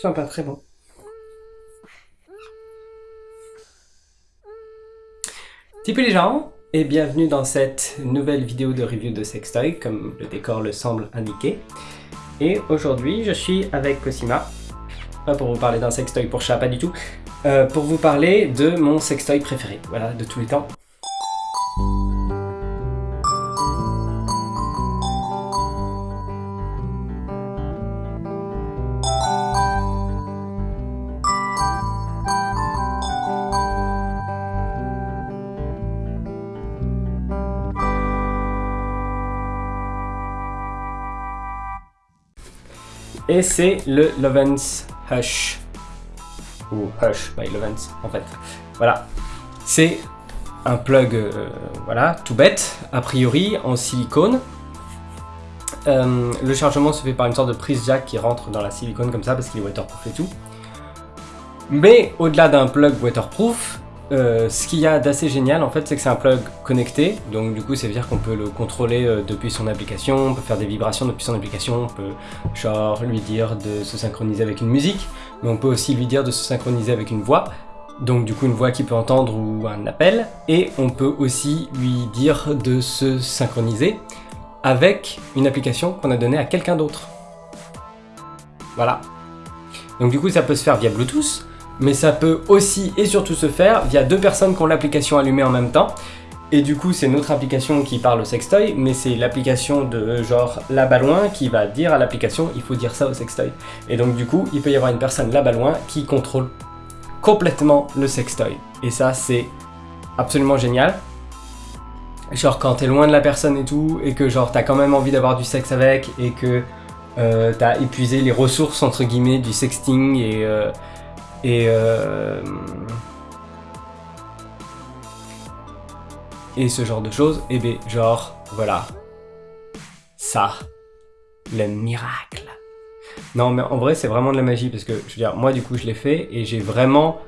sympa, très bon. Tipou les gens, et bienvenue dans cette nouvelle vidéo de review de sextoy, comme le décor le semble indiquer. Et aujourd'hui, je suis avec Cosima, pas pour vous parler d'un sextoy pour chat, pas du tout, euh, pour vous parler de mon sextoy préféré, voilà, de tous les temps. Et c'est le Lovens Hush. Ou Hush by Lovens, en fait. Voilà. C'est un plug, euh, voilà, tout bête, a priori, en silicone. Euh, le chargement se fait par une sorte de prise jack qui rentre dans la silicone comme ça parce qu'il est waterproof et tout. Mais au-delà d'un plug waterproof, euh, ce qu'il y a d'assez génial en fait c'est que c'est un plug connecté. Donc du coup ça veut dire qu'on peut le contrôler euh, depuis son application, on peut faire des vibrations depuis son application, on peut genre lui dire de se synchroniser avec une musique. Mais on peut aussi lui dire de se synchroniser avec une voix. Donc du coup une voix qu'il peut entendre ou un appel. Et on peut aussi lui dire de se synchroniser avec une application qu'on a donnée à quelqu'un d'autre. Voilà. Donc du coup ça peut se faire via Bluetooth mais ça peut aussi et surtout se faire via deux personnes qui ont l'application allumée en même temps. Et du coup, c'est notre application qui parle au sextoy, mais c'est l'application de genre là-bas loin qui va dire à l'application il faut dire ça au sextoy. Et donc du coup, il peut y avoir une personne là-bas loin qui contrôle complètement le sextoy. Et ça, c'est absolument génial. Genre quand t'es loin de la personne et tout, et que genre t'as quand même envie d'avoir du sexe avec, et que euh, t'as épuisé les ressources entre guillemets du sexting et... Euh, et, euh, et ce genre de choses, et bien genre, voilà, ça, le miracle. Non mais en vrai c'est vraiment de la magie parce que je veux dire moi du coup je l'ai fait et j'ai vraiment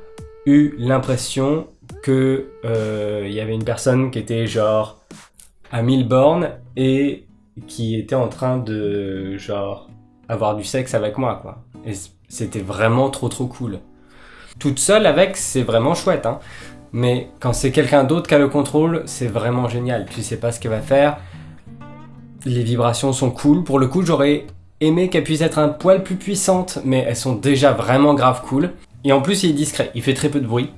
eu l'impression que euh, il y avait une personne qui était genre à 1000 bornes et qui était en train de genre avoir du sexe avec moi quoi. Et c'était vraiment trop trop cool. Toute seule avec, c'est vraiment chouette, hein. Mais quand c'est quelqu'un d'autre qui a le contrôle, c'est vraiment génial. Tu sais pas ce qu'elle va faire. Les vibrations sont cool. Pour le coup, j'aurais aimé qu'elle puisse être un poil plus puissante, mais elles sont déjà vraiment grave cool. Et en plus, il est discret. Il fait très peu de bruit.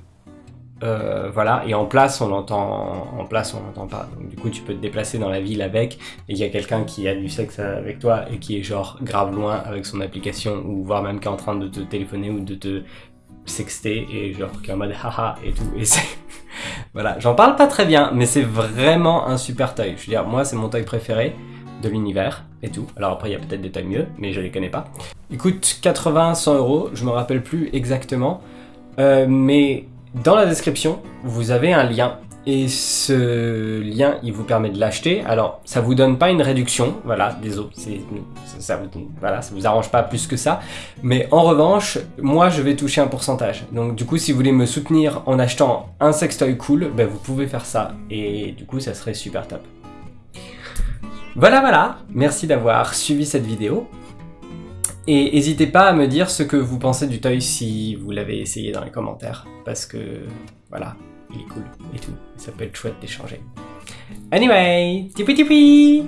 Euh, voilà, et en place, on l'entend, en place, on l'entend pas. Du coup, tu peux te déplacer dans la ville avec, et il y a quelqu'un qui a du sexe avec toi et qui est genre grave loin avec son application, ou voire même qui est en train de te téléphoner ou de te sexter et genre qui est en mode haha et tout. Et c'est voilà j'en parle pas très bien mais c'est vraiment un super toy. Je veux dire moi c'est mon toy préféré de l'univers et tout. Alors après il y a peut-être des toys mieux mais je les connais pas. Il coûte 80 100 euros je me rappelle plus exactement. Euh, mais dans la description vous avez un lien et ce lien, il vous permet de l'acheter. Alors, ça vous donne pas une réduction, voilà, désolé, ça, vous, voilà, ça vous arrange pas plus que ça. Mais en revanche, moi, je vais toucher un pourcentage. Donc, du coup, si vous voulez me soutenir en achetant un sextoy cool, ben, vous pouvez faire ça. Et du coup, ça serait super top. Voilà, voilà, merci d'avoir suivi cette vidéo. Et n'hésitez pas à me dire ce que vous pensez du toy si vous l'avez essayé dans les commentaires. Parce que, voilà, il est cool et tout. Ça peut être chouette d'échanger. Anyway, tipi tipi